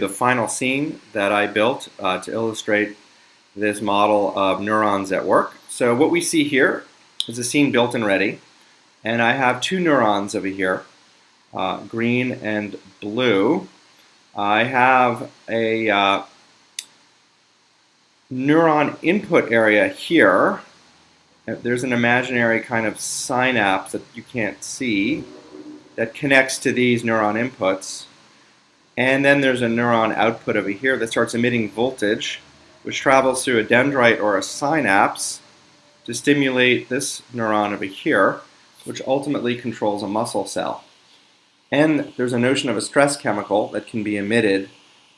the final scene that I built uh, to illustrate this model of neurons at work. So what we see here is a scene built and ready. And I have two neurons over here, uh, green and blue. I have a uh, neuron input area here. There's an imaginary kind of synapse that you can't see that connects to these neuron inputs. And then there's a neuron output over here that starts emitting voltage, which travels through a dendrite or a synapse to stimulate this neuron over here, which ultimately controls a muscle cell. And there's a notion of a stress chemical that can be emitted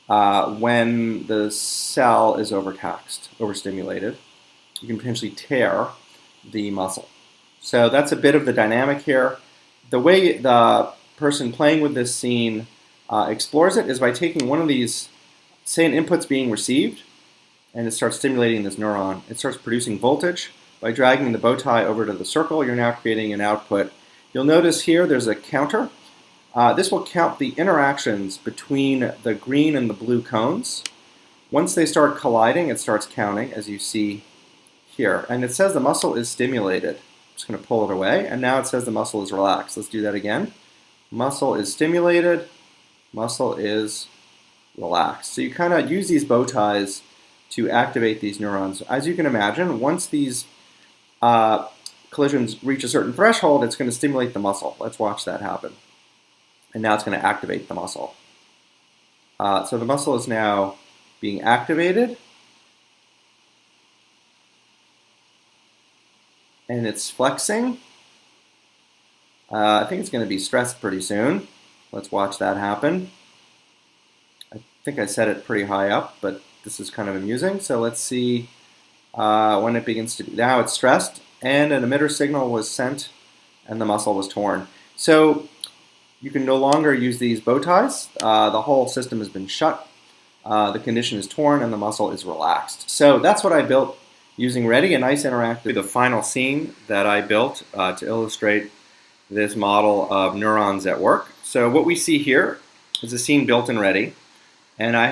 uh, when the cell is overtaxed, overstimulated. You can potentially tear the muscle. So that's a bit of the dynamic here. The way the person playing with this scene uh, explores it is by taking one of these, say an input's being received, and it starts stimulating this neuron. It starts producing voltage. By dragging the bow tie over to the circle, you're now creating an output. You'll notice here there's a counter. Uh, this will count the interactions between the green and the blue cones. Once they start colliding, it starts counting, as you see here. And it says the muscle is stimulated. I'm just going to pull it away, and now it says the muscle is relaxed. Let's do that again. Muscle is stimulated, muscle is relaxed. So you kind of use these bow ties to activate these neurons. As you can imagine, once these uh, collisions reach a certain threshold, it's going to stimulate the muscle. Let's watch that happen. And now it's going to activate the muscle. Uh, so the muscle is now being activated. And it's flexing. Uh, I think it's going to be stressed pretty soon. Let's watch that happen. I think I set it pretty high up, but this is kind of amusing. So let's see uh, when it begins to. Now it's stressed, and an emitter signal was sent, and the muscle was torn. So you can no longer use these bow ties. Uh, the whole system has been shut. Uh, the condition is torn, and the muscle is relaxed. So that's what I built using Ready, a nice interactive. The final scene that I built uh, to illustrate this model of neurons at work. So what we see here is a scene built and ready, and I